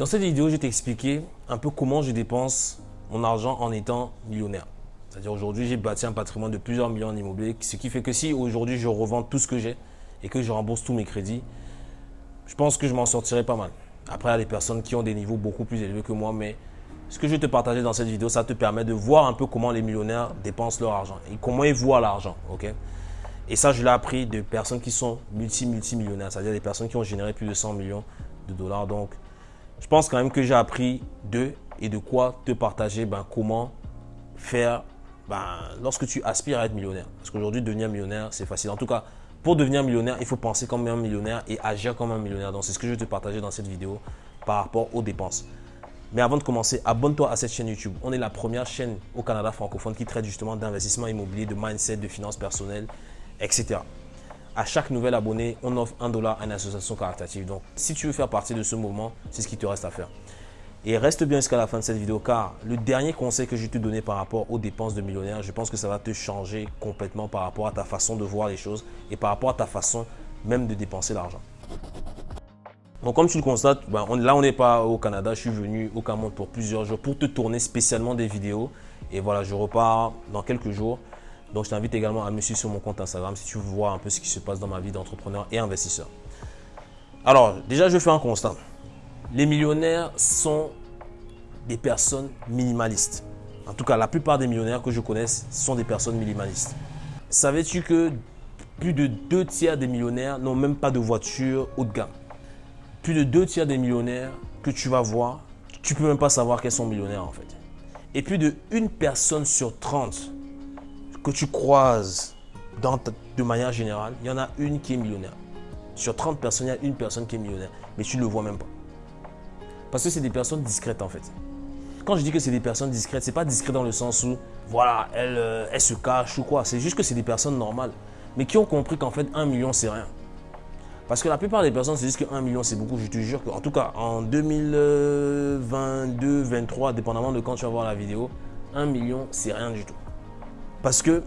Dans cette vidéo, je vais t'expliquer un peu comment je dépense mon argent en étant millionnaire. C'est-à-dire aujourd'hui, j'ai bâti un patrimoine de plusieurs millions en ce qui fait que si aujourd'hui je revends tout ce que j'ai et que je rembourse tous mes crédits, je pense que je m'en sortirai pas mal. Après, il y a des personnes qui ont des niveaux beaucoup plus élevés que moi, mais ce que je vais te partager dans cette vidéo, ça te permet de voir un peu comment les millionnaires dépensent leur argent et comment ils voient l'argent. ok? Et ça, je l'ai appris de personnes qui sont multi-multimillionnaires, c'est-à-dire des personnes qui ont généré plus de 100 millions de dollars. Je pense quand même que j'ai appris d'eux et de quoi te partager ben, comment faire ben, lorsque tu aspires à être millionnaire. Parce qu'aujourd'hui, devenir millionnaire, c'est facile. En tout cas, pour devenir millionnaire, il faut penser comme un millionnaire et agir comme un millionnaire. Donc, c'est ce que je vais te partager dans cette vidéo par rapport aux dépenses. Mais avant de commencer, abonne-toi à cette chaîne YouTube. On est la première chaîne au Canada francophone qui traite justement d'investissement immobilier, de mindset, de finances personnelles, etc. À chaque nouvel abonné, on offre un dollar à une association caritative. Donc, si tu veux faire partie de ce mouvement, c'est ce qui te reste à faire. Et reste bien jusqu'à la fin de cette vidéo car le dernier conseil que je vais te donner par rapport aux dépenses de millionnaire, je pense que ça va te changer complètement par rapport à ta façon de voir les choses et par rapport à ta façon même de dépenser l'argent. Donc comme tu le constates, ben, là on n'est pas au Canada, je suis venu au Cameroun pour plusieurs jours pour te tourner spécialement des vidéos. Et voilà, je repars dans quelques jours. Donc je t'invite également à me suivre sur mon compte Instagram si tu veux voir un peu ce qui se passe dans ma vie d'entrepreneur et investisseur. Alors déjà je fais un constat. Les millionnaires sont des personnes minimalistes. En tout cas, la plupart des millionnaires que je connaisse sont des personnes minimalistes. Savais-tu que plus de deux tiers des millionnaires n'ont même pas de voiture haut de gamme? Plus de deux tiers des millionnaires que tu vas voir, tu peux même pas savoir qu'elles sont millionnaires en fait. Et plus de une personne sur 30 que tu croises de manière générale, il y en a une qui est millionnaire. Sur 30 personnes, il y a une personne qui est millionnaire, mais tu ne le vois même pas. Parce que c'est des personnes discrètes en fait. Quand je dis que c'est des personnes discrètes, c'est pas discret dans le sens où, voilà, elles, euh, se cachent ou quoi. C'est juste que c'est des personnes normales, mais qui ont compris qu'en fait, un million, c'est rien. Parce que la plupart des personnes se disent que 1 million c'est beaucoup. Je te jure qu'en tout cas en 2022, 2023, dépendamment de quand tu vas voir la vidéo, 1 million c'est rien du tout. Parce que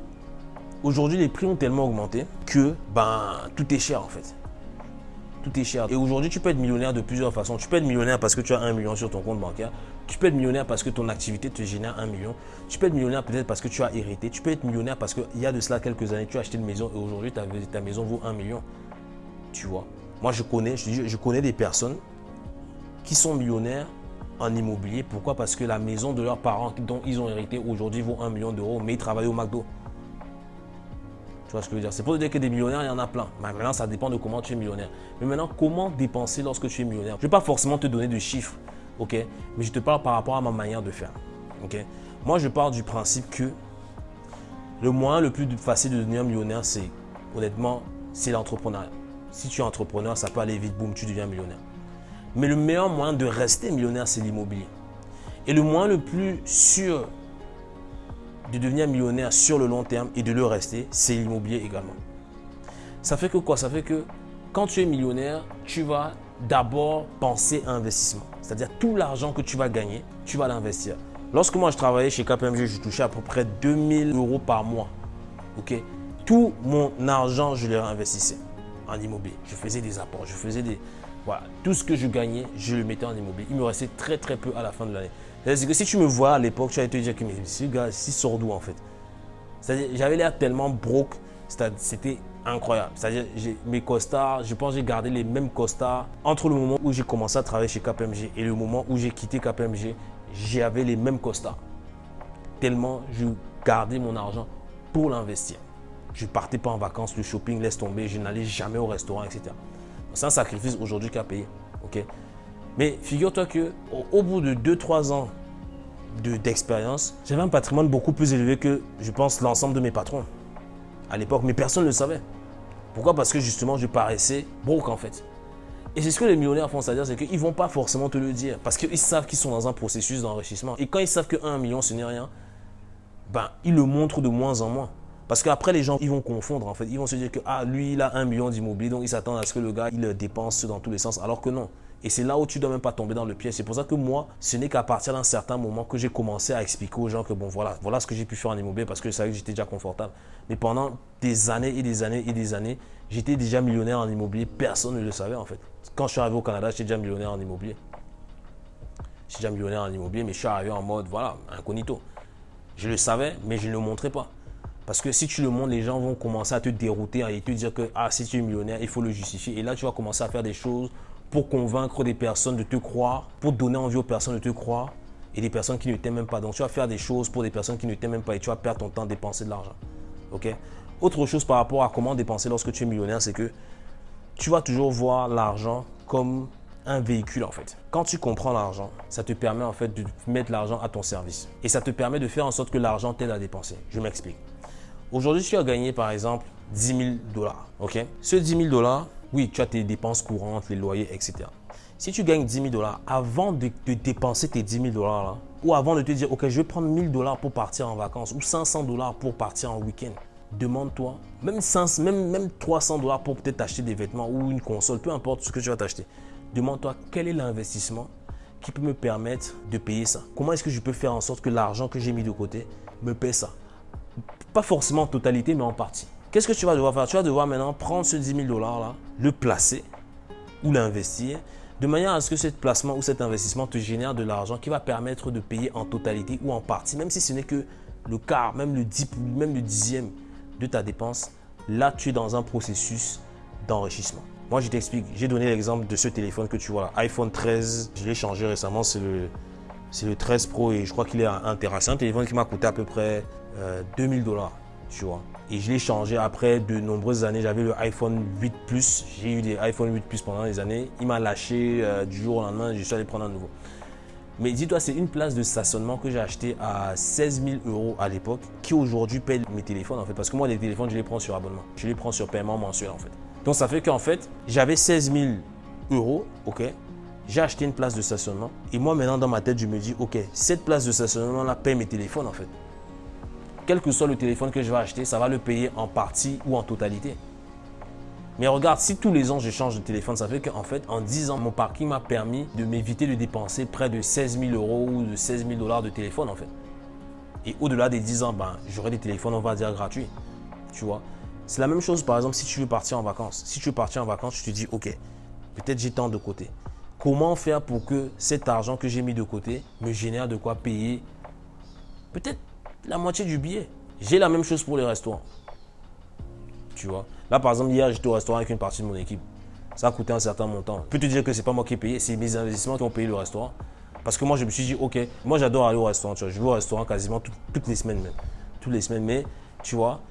aujourd'hui les prix ont tellement augmenté que ben, tout est cher en fait. Tout est cher. Et aujourd'hui tu peux être millionnaire de plusieurs façons. Tu peux être millionnaire parce que tu as 1 million sur ton compte bancaire. Tu peux être millionnaire parce que ton activité te génère 1 million. Tu peux être millionnaire peut-être parce que tu as hérité. Tu peux être millionnaire parce qu'il y a de cela quelques années, tu as acheté une maison et aujourd'hui ta, ta maison vaut 1 million tu vois? Moi, je connais, je, je connais des personnes qui sont millionnaires en immobilier. Pourquoi? Parce que la maison de leurs parents dont ils ont hérité aujourd'hui vaut 1 million d'euros, mais ils travaillent au McDo. Tu vois ce que je veux dire? C'est pour dire que des millionnaires, il y en a plein. Maintenant, ça dépend de comment tu es millionnaire. Mais maintenant, comment dépenser lorsque tu es millionnaire? Je ne vais pas forcément te donner de chiffres, ok? Mais je te parle par rapport à ma manière de faire, ok? Moi, je pars du principe que le moyen le plus facile de devenir millionnaire, c'est, honnêtement, c'est l'entrepreneuriat. Si tu es entrepreneur, ça peut aller vite, boum, tu deviens millionnaire. Mais le meilleur moyen de rester millionnaire, c'est l'immobilier. Et le moyen le plus sûr de devenir millionnaire sur le long terme et de le rester, c'est l'immobilier également. Ça fait que quoi? Ça fait que quand tu es millionnaire, tu vas d'abord penser à investissement. C'est-à-dire tout l'argent que tu vas gagner, tu vas l'investir. Lorsque moi je travaillais chez KPMG, je touchais à peu près 2000 euros par mois. Ok? Tout mon argent, je le réinvestissais en immobilier. Je faisais des apports, je faisais des... Voilà, tout ce que je gagnais, je le mettais en immobilier. Il me restait très très peu à la fin de l'année. C'est que si tu me vois à l'époque, tu allais te dire que ce gars, si sort d'où en fait C'est-à-dire, j'avais l'air tellement broke, c'était incroyable. C'est-à-dire, mes costards, je pense j'ai gardé les mêmes costards entre le moment où j'ai commencé à travailler chez KPMG et le moment où j'ai quitté KPMG, j'avais les mêmes costards. Tellement je gardais mon argent pour l'investir. Je ne partais pas en vacances, le shopping laisse tomber, je n'allais jamais au restaurant, etc. C'est un sacrifice aujourd'hui qu'à payer. ok? Mais figure-toi que au, bout de 2-3 ans d'expérience, j'avais un patrimoine beaucoup plus élevé que, je pense, l'ensemble de mes patrons à l'époque. Mais personne ne le savait. Pourquoi? Parce que justement, je paraissais broke en fait. Et c'est ce que les millionnaires font, c'est-à-dire c'est qu'ils ne vont pas forcément te le dire. Parce qu'ils savent qu'ils sont dans un processus d'enrichissement. Et quand ils savent que 1 million, ce n'est rien, ben, ils le montrent de moins en moins. Parce qu'après, les gens, ils vont confondre en fait. Ils vont se dire que, ah, lui, il a un million d'immobilier, donc ils s'attendent à ce que le gars, il dépense dans tous les sens. Alors que non. Et c'est là où tu ne dois même pas tomber dans le piège. C'est pour ça que moi, ce n'est qu'à partir d'un certain moment que j'ai commencé à expliquer aux gens que, bon, voilà, voilà ce que j'ai pu faire en immobilier parce que je savais que j'étais déjà confortable. Mais pendant des années et des années et des années, j'étais déjà millionnaire en immobilier. Personne ne le savait en fait. Quand je suis arrivé au Canada, j'étais déjà millionnaire en immobilier. suis déjà millionnaire en immobilier, mais je suis arrivé en mode, voilà, incognito. Je le savais, mais je ne le montrais pas. Parce que si tu le montres, les gens vont commencer à te dérouter et te dire que ah, si tu es millionnaire, il faut le justifier. Et là, tu vas commencer à faire des choses pour convaincre des personnes de te croire, pour donner envie aux personnes de te croire et des personnes qui ne t'aiment même pas. Donc, tu vas faire des choses pour des personnes qui ne t'aiment même pas et tu vas perdre ton temps à dépenser de l'argent. OK? Autre chose par rapport à comment dépenser lorsque tu es millionnaire, c'est que tu vas toujours voir l'argent comme un véhicule en fait. Quand tu comprends l'argent, ça te permet en fait de mettre l'argent à ton service. Et ça te permet de faire en sorte que l'argent t'aide à dépenser. Je m'explique. Aujourd'hui, tu as gagné par exemple 10 000 dollars. Ce 10 000 dollars, oui, tu as tes dépenses courantes, les loyers, etc. Si tu gagnes 10 000 dollars, avant de, dépenser tes 10 000 dollars ou avant de te dire, ok, je vais prendre 1000 dollars pour partir en vacances ou 500 dollars pour partir en week-end, demande-toi, même, même, même 300 dollars pour peut-être acheter des vêtements ou une console, peu importe ce que tu vas t'acheter. Demande-toi quel est l'investissement qui peut me permettre de payer ça? Comment est-ce que je peux faire en sorte que l'argent que j'ai mis de côté me paie ça? Pas forcément en totalité, mais en partie. Qu'est-ce que tu vas devoir faire? Tu vas devoir maintenant prendre ce 10 000 dollars-là, le placer ou l'investir de manière à ce que ce placement ou cet investissement te génère de l'argent qui va permettre de payer en totalité ou en partie, même si ce n'est que le quart, même le, dix, même le dixième de ta dépense. Là, tu es dans un processus d'enrichissement. Moi, je t'explique. J'ai donné l'exemple de ce téléphone que tu vois là, iPhone 13. Je l'ai changé récemment. C'est le, c'est le 13 Pro et je crois qu'il est intéressant. Un téléphone qui m'a coûté à peu près 2000 euh, dollars, tu vois. Et je l'ai changé après de nombreuses années. J'avais le iPhone 8 Plus. J'ai eu des iPhone 8 Plus pendant des années. Il m'a lâché euh, du jour au lendemain. Je suis allé prendre un nouveau. Mais dis-toi, c'est une place de stationnement que j'ai acheté à 16 000 euros à l'époque, qui aujourd'hui paye mes téléphones en fait. Parce que moi, les téléphones, je les prends sur abonnement. Je les prends sur paiement mensuel en fait. Donc ça fait qu'en fait, j'avais 16 000 euros, ok, j'ai acheté une place de stationnement. Et moi, maintenant, dans ma tête, je me dis, OK, cette place de stationnement-là paye mes téléphones, en fait. Quel que soit le téléphone que je vais acheter, ça va le payer en partie ou en totalité. Mais regarde, si tous les ans je change de téléphone, ça fait qu'en fait, en 10 ans, mon parking m'a permis de m'éviter de dépenser près de 16 000 euros ou de 16 000 dollars de téléphone, en fait. Et au-delà des 10 ans, ben, j'aurai des téléphones, on va dire, gratuits. Tu vois? C'est la même chose, par exemple, si tu veux partir en vacances. Si tu veux partir en vacances, tu te dis, OK, peut-être j'ai tant de côté. Comment faire pour que cet argent que j'ai mis de côté me génère de quoi payer peut-être la moitié du billet J'ai la même chose pour les restaurants. Tu vois Là, par exemple, hier, j'étais au restaurant avec une partie de mon équipe. Ça a coûté un certain montant. Je peux te dire que ce n'est pas moi qui ai payé, c'est mes investissements qui ont payé le restaurant. Parce que moi, je me suis dit, OK, moi, j'adore aller au restaurant. Je vais au restaurant quasiment toutes les semaines même. Toutes les semaines. Mais, tu vois,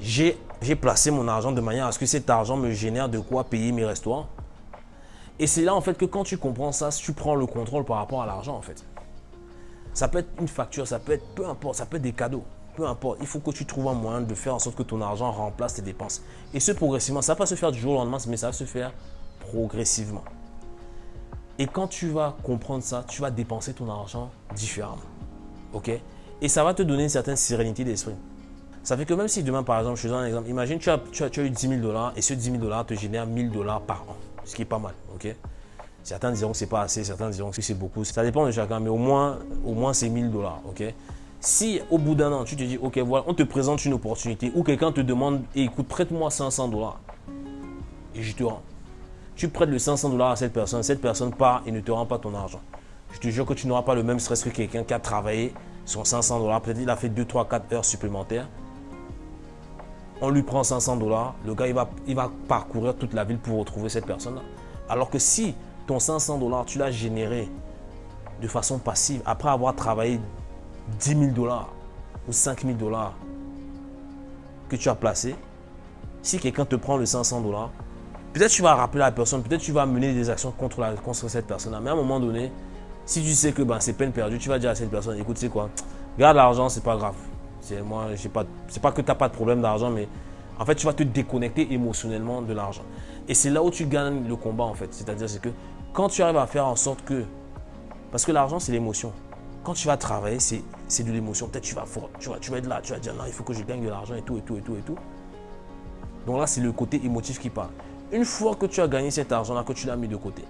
j'ai placé mon argent de manière à ce que cet argent me génère de quoi payer mes restaurants. Et c'est là en fait que quand tu comprends ça, tu prends le contrôle par rapport à l'argent en fait. Ça peut être une facture, ça peut être peu importe, ça peut être des cadeaux, peu importe. Il faut que tu trouves un moyen de faire en sorte que ton argent remplace tes dépenses. Et ce progressivement, ça va pas se faire du jour au lendemain, mais ça va se faire progressivement. Et quand tu vas comprendre ça, tu vas dépenser ton argent différemment. OK? Et ça va te donner une certaine sérénité d'esprit. Ça fait que même si demain, par exemple, je te donne un exemple, imagine tu as, tu as, eu 10 000 dollars et ce 10 000 dollars te génère 1000 dollars par an ce qui est pas mal. ok? Certains diront que c'est pas assez, certains diront que c'est beaucoup. Ça dépend de chacun, mais au moins, au moins c'est 1000 dollars. ok? Si au bout d'un an, tu te dis, ok, voilà, on te présente une opportunité ou quelqu'un te demande, écoute, prête-moi 500 dollars et je te rends. Tu prêtes le 500 dollars à cette personne, cette personne part et ne te rend pas ton argent. Je te jure que tu n'auras pas le même stress que quelqu'un qui a travaillé son 500 dollars. Peut-être il a fait 2, 3, 4 heures supplémentaires on lui prend 500 dollars, le gars il va, il va parcourir toute la ville pour retrouver cette personne-là. Alors que si ton 500 dollars, tu l'as généré de façon passive après avoir travaillé 10 000 dollars ou 5 000 dollars que tu as placé, si quelqu'un te prend le 500 dollars, peut-être tu vas rappeler la personne, peut-être tu vas mener des actions contre, la, contre cette personne-là. Mais à un moment donné, si tu sais que ben, c'est peine perdue, tu vas dire à cette personne, écoute, c'est quoi, garde l'argent, c'est pas grave. C'est pas, pas que tu n'as pas de problème d'argent, mais en fait, tu vas te déconnecter émotionnellement de l'argent. Et c'est là où tu gagnes le combat, en fait. C'est-à-dire, c'est que quand tu arrives à faire en sorte que, parce que l'argent, c'est l'émotion. Quand tu vas travailler, c'est de l'émotion. Peut-être tu vas, tu, vas, tu vas être là, tu vas dire non, il faut que je gagne de l'argent et tout, et tout, et tout, et tout. Donc là, c'est le côté émotif qui parle. Une fois que tu as gagné cet argent-là, que tu l'as mis de côté,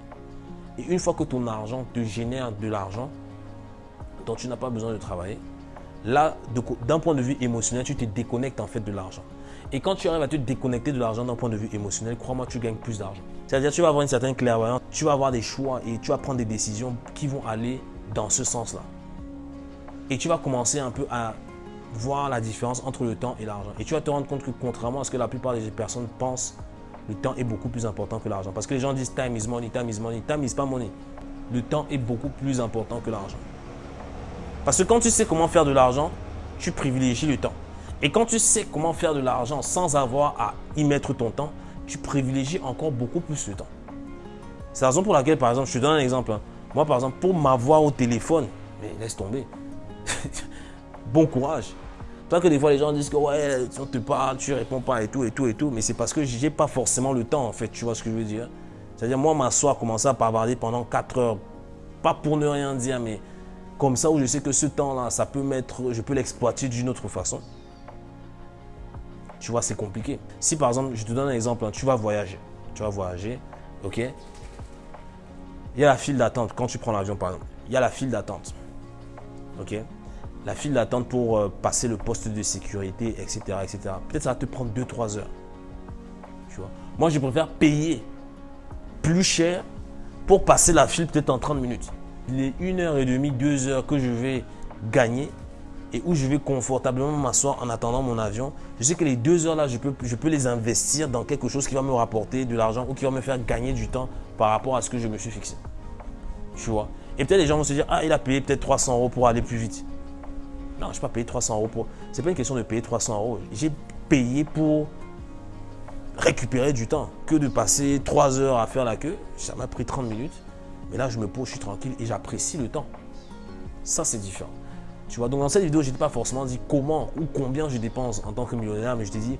et une fois que ton argent te génère de l'argent dont tu n'as pas besoin de travailler, Là, d'un point de vue émotionnel, tu te déconnectes en fait de l'argent. Et quand tu arrives à te déconnecter de l'argent d'un point de vue émotionnel, crois-moi, tu gagnes plus d'argent. C'est-à-dire tu vas avoir une certaine clairvoyance, tu vas avoir des choix et tu vas prendre des décisions qui vont aller dans ce sens-là. Et tu vas commencer un peu à voir la différence entre le temps et l'argent. Et tu vas te rendre compte que contrairement à ce que la plupart des personnes pensent, le temps est beaucoup plus important que l'argent. Parce que les gens disent time is money, time is money, time is pas money. Le temps est beaucoup plus important que l'argent. Parce que quand tu sais comment faire de l'argent, tu privilégies le temps. Et quand tu sais comment faire de l'argent sans avoir à y mettre ton temps, tu privilégies encore beaucoup plus le temps. C'est la raison pour laquelle, par exemple, je te donne un exemple. Hein. Moi, par exemple, pour m'avoir au téléphone, mais laisse tomber. bon courage. Toi que des fois les gens disent que ouais, on te parle, tu réponds pas et tout et tout et tout, mais c'est parce que j'ai pas forcément le temps en fait, tu vois ce que je veux dire. C'est-à-dire moi m'asseoir, commencer à bavarder pendant 4 heures, pas pour ne rien dire, mais comme ça où je sais que ce temps-là, ça peut mettre, je peux l'exploiter d'une autre façon. Tu vois, c'est compliqué. Si par exemple, je te donne un exemple, hein, tu vas voyager, tu vas voyager, ok? Il y a la file d'attente quand tu prends l'avion par exemple. Il y a la file d'attente, ok? La file d'attente pour euh, passer le poste de sécurité, etc. etc. Peut-être ça va te prendre 2-3 heures. Tu vois? Moi, je préfère payer plus cher pour passer la file peut-être en 30 minutes. Les 1 heure et demie, 2 heures que je vais gagner et où je vais confortablement m'asseoir en attendant mon avion, je sais que les 2 heures là, je peux, je peux les investir dans quelque chose qui va me rapporter de l'argent ou qui va me faire gagner du temps par rapport à ce que je me suis fixé. Tu vois? Et peut-être les gens vont se dire, ah, il a payé peut-être 300 euros pour aller plus vite. Non, je n'ai pas payé 300 euros pour. Ce n'est pas une question de payer 300 euros. J'ai payé pour récupérer du temps que de passer 3 heures à faire la queue. Ça m'a pris 30 minutes. Mais là, je me pose, je suis tranquille et j'apprécie le temps. Ça, c'est différent. Donc dans cette vidéo, je n'ai pas forcément dit comment ou combien je dépense en tant que millionnaire, mais je t'ai dit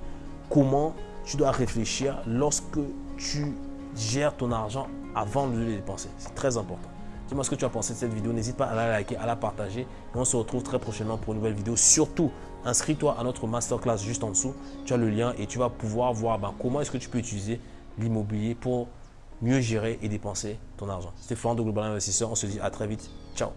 comment tu dois réfléchir lorsque tu gères ton argent avant de le dépenser. C'est très important. Dis-moi ce que tu as pensé de cette vidéo. N'hésite pas à la liker, à la partager. Et on se retrouve très prochainement pour une nouvelle vidéo. Surtout, inscris-toi à notre masterclass juste en dessous. Tu as le lien et tu vas pouvoir voir ben, comment est-ce que tu peux utiliser l'immobilier pour mieux gérer et dépenser ton argent. C'était Florent de Global Investisseur. On se dit à très vite. Ciao